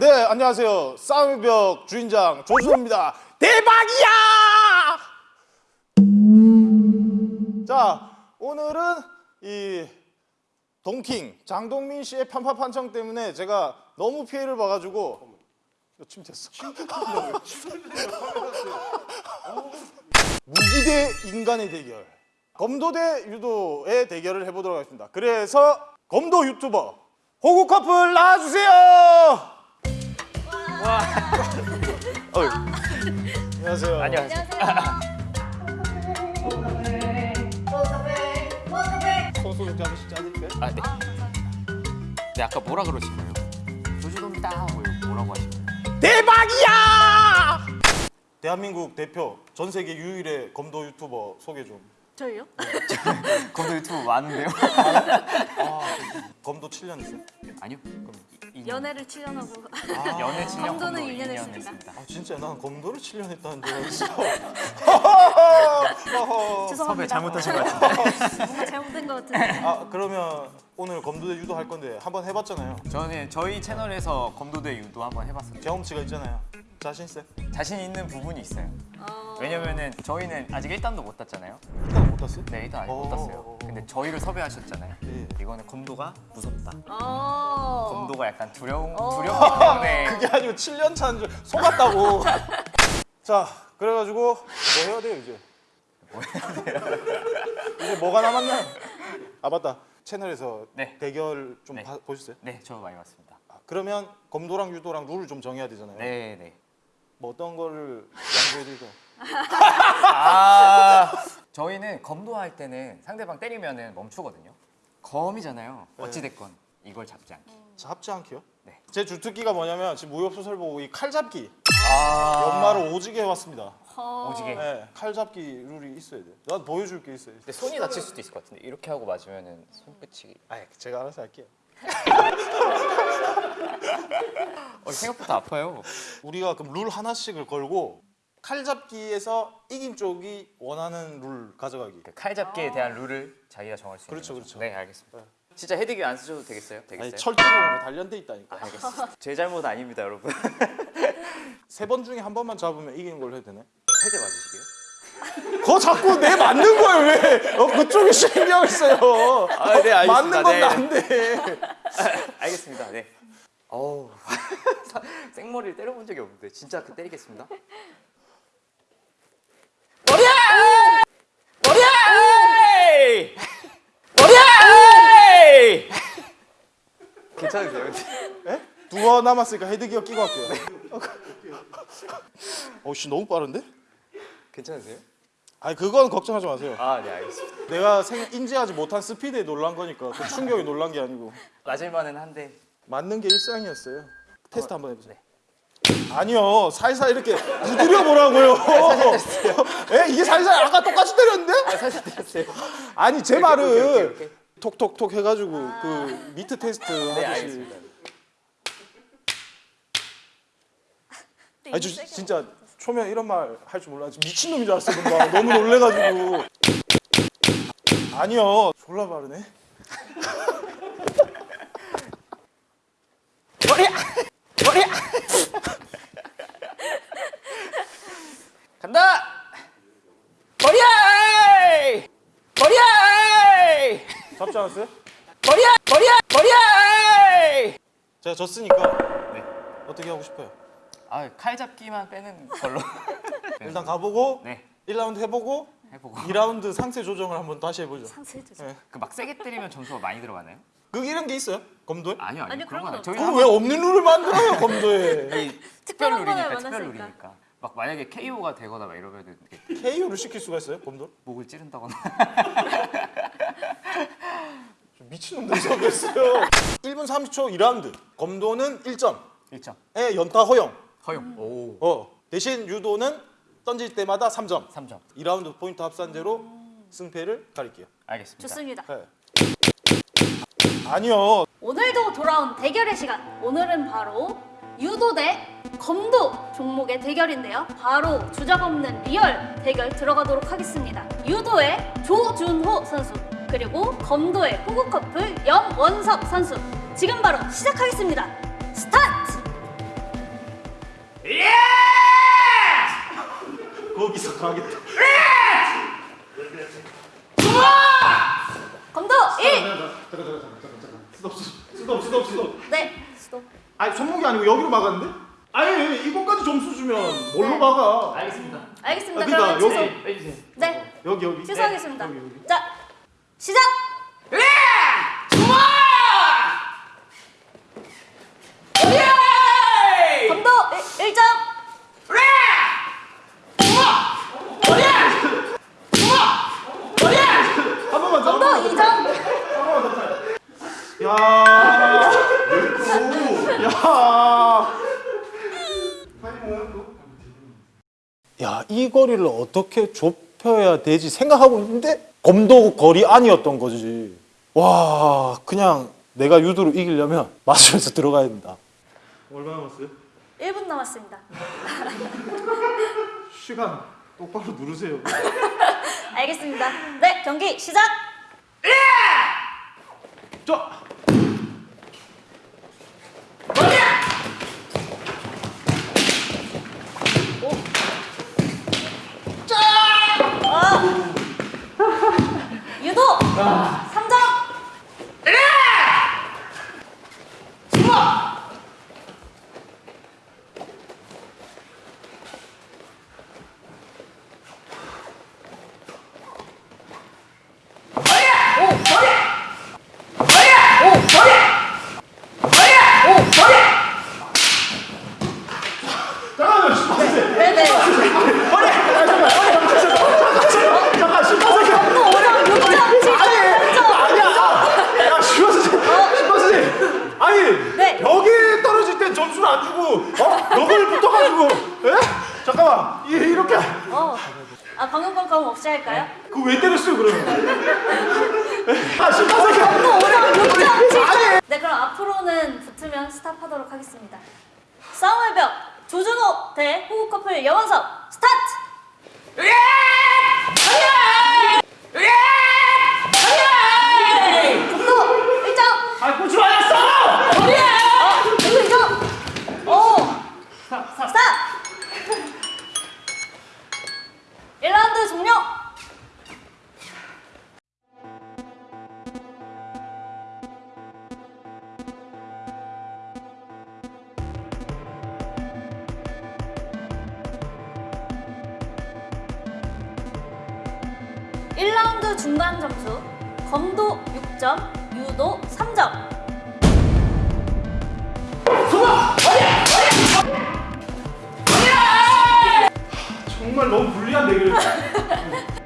안녕하세요. 싸움의 벽 주인장 조준호입니다. 대박이야! 자, 오늘은 이 동킹 장동민 씨의 편파 판정 때문에 제가 너무 피해를 봐가지고 이거 침 됐어. 무기 대 인간의 대결. 검도 대 유도의 대결을 해보도록 하겠습니다. 그래서 검도 유튜버 호구 커플 나와주세요. 어이, 안녕하세요. 안녕하세요. 소소 좀 잡으시지 않을까요? 아, 네. 네, 아까 뭐라 그러신 거예요? 조주동이다. 뭐 이거 뭐라고 하신 거예요? 대박이야! 대한민국 대표 전 세계 유일의 검도 유튜버 소개 좀. 저희요? 검도 유튜브 많은데요? 검도 7년 했어요. 아니요. 그럼 연애를 7년 하고 연애 7년, 검도는 검도 2년 2년 했습니다. 했습니다. 아 진짜 난 검도를 7년 했다는 줄 알았어. 죄송합니다. 섭외 잘못하신 것 같은데. 뭔가 잘못된 것 같은데. 아 그러면 오늘 검도 대 유도 할 건데 한번 해봤잖아요. 저는 저희 채널에서 검도대 유도 한번 해봤어요. 경험치가 있잖아요. 자신 있어요? 자신 있는 부분이 있어요. 어... 왜냐면은 저희는 아직 1단도 못 땄잖아요. 일단 못 땄어요? 네, 1단 아직 못 어. 땄어요. 근데 저희를 섭외하셨잖아요. 예. 이거는 검도가 무섭다. 어... 검도가 약간 두려운 어. 두렵기 때문에 그게 아니고 7년 차인 줄 속았다고. 자 그래가지고 뭐 해야 돼요 이제? 뭐 해야 돼요? 이제 뭐가 남았나? 아 맞다. 채널에서 네. 대결 좀 네. 봐- 보셨어요? 네, 저 많이 봤습니다. 아, 그러면 검도랑 유도랑 룰을 좀 정해야 되잖아요. 네, 네. 뭐 어떤 거를 양보해드릴까요? 아 저희는 검도할 때는 상대방 때리면은 멈추거든요. 검이잖아요. 어찌 됐건 이걸 잡지 않기. 자, 합지 않게요? 네. 제 주특기가 뭐냐면 지금 무협소설 보고 이 칼잡기 아 연말을 오지게 해왔습니다. 어... 오지게. 네, 칼잡기 룰이 있어야 돼. 난 보여줄 게 있어요. 근데 손이 다칠 수도 있을 것 같은데 이렇게 하고 맞으면은 손끝이 아, 제가 알아서 할게요. 어, 생각보다 아파요. 우리가 그럼 룰 하나씩을 걸고 칼잡기에서 이긴 쪽이 원하는 룰 가져가기. 그 칼잡기에 대한 룰을 자기가 정할 수 그렇죠, 있는 그렇죠. 거죠. 네, 알겠습니다. 진짜 헤드기 안 쓰셔도 되겠어요? 되겠어요? 철제공으로 단련돼 있다니까. 알겠습니다. 제 잘못 아닙니다, 여러분. 세 번 중에 한 번만 잡으면 이기는 걸로 해도 되네. 세대 맞으시게요? 그거 자꾸 내 맞는 거예요 왜? 어, 그쪽에 신경을 써요. 아, 네, 알겠습니다. 맞는 건 네. 난데. 알겠습니다. 네. 어우 생머리를 때려본 적이 없는데 진짜 그 때리겠습니다. 머리야! 머리야! 머리야! 괜찮으세요? 예? 두번 남았으니까 헤드기어 끼고 갈게요. 어씨 너무 빠른데? 괜찮으세요? 아니 그건 걱정하지 마세요. 아, 네, 알겠습니다. 내가 생, 인지하지 못한 스피드에 놀란 거니까 그 충격이 놀란 게 아니고 맞을 만은 한데 맞는 게 일상이었어요. 테스트 어, 한번 해보세요. 네. 아니요 살살 이렇게 두드려 보라고요. 예 이게 살살 아까 똑같이 때렸는데? 아, 사실 때렸어요. 아니 제 이렇게, 말은 이렇게, 이렇게. 톡톡톡 해가지고 그 미트 테스트 네, 하듯이. 알겠습니다. 아니 저 진짜 초면 이런 말 할 줄 몰라. 미친 놈인 줄 알았어 뭔가 너무 놀래가지고. 아니요 졸라 빠르네. 머리야! 머리야! 간다! 머리야! 머리야! 잡지 않았어요? 머리야! 머리야! 머리야! 제가 졌으니까 네. 어떻게 하고 싶어요? 아, 칼 잡기만 빼는 걸로. 일단 가보고 네. 1라운드 해보고 해보고. 2라운드 상세 조정을 한번 다시 해보죠. 상세해주세요. 네. 그막 세게 때리면 점수가 많이 들어가나요? 그 이런 게 있어요? 검도에? 아니요, 아니요. 아니요, 그런 건 저희 그럼 왜 없는 룰을 만들어요 검도에? 아니, 특별 룰이니까 특별. 룰이니까. 막 만약에 KO가 되거나 막 이러면 이렇게 KO를 시킬 수가 있어요 검도? 목을 찌른다거나. 좀 미친놈들 생겼어요 1분 30초 2라운드 검도는 1점에 1점. 연타 허용 허용. 오. 어, 대신 유도는 던질 때마다 3점 3점. 2라운드 포인트 합산제로 승패를 가릴게요 알겠습니다. 좋습니다. 네. 아니요 오늘도 돌아온 대결의 시간. 오늘은 바로 유도 대 검도 종목의 대결인데요. 바로 주작 없는 real 대결 들어가도록 하겠습니다. 유도의 조준호 선수 그리고 검도의 호구 커플 염원석 선수 지금 바로 시작하겠습니다. 스타트! 가겠다. 검도 1. 잠깐 잠깐 잠깐 잠깐 잠깐. 스톱 스톱 스톱 스톱. 네. 스톱. 아니 손목이 아니고 여기로 막았는데? 아니 이거까지 점수 주면 뭘로 네. 막아? 알겠습니다. 알겠습니다. 아, 그러니까 여기. 취소. 빼주세요. 네. 여기 여기. 취소하겠습니다. 여기 여기. 자, 시작. 검도 1점. 거리를 어떻게 좁혀야 되지 생각하고 있는데 검도 거리 아니었던 거지. 와, 그냥 내가 유도로 이기려면 맞으면서 들어가야 된다. 얼마 남았어요? 1분 남았습니다. 시간 똑바로 누르세요. 알겠습니다. 네, 경기 시작. 자. 유 도 3점. 잠깐만요. 심판생. 네, 네. 잠깐 심판생. 검도 5점, 6점, 7점, 8점. 아니야. 야, 심판생. 심판생. 아니, 네. 벽에 떨어질 땐 점수를 안 주고 어? 벽을 붙어가지고 에? 잠깐만. 이, 이렇게 어. 아, 방금 건 그럼 없이 할까요? 그왜 때렸어요 그러면? 아 5점, 6점, 7점. 네, 그럼 앞으로는 붙으면 스탑하도록 하겠습니다. 싸움의 벽 조준호 대 호구 커플 여원석 스타트. 1라운드 중간 점수. 검도 6점, 유도 3점. 정말 너무 불리한 대결이었어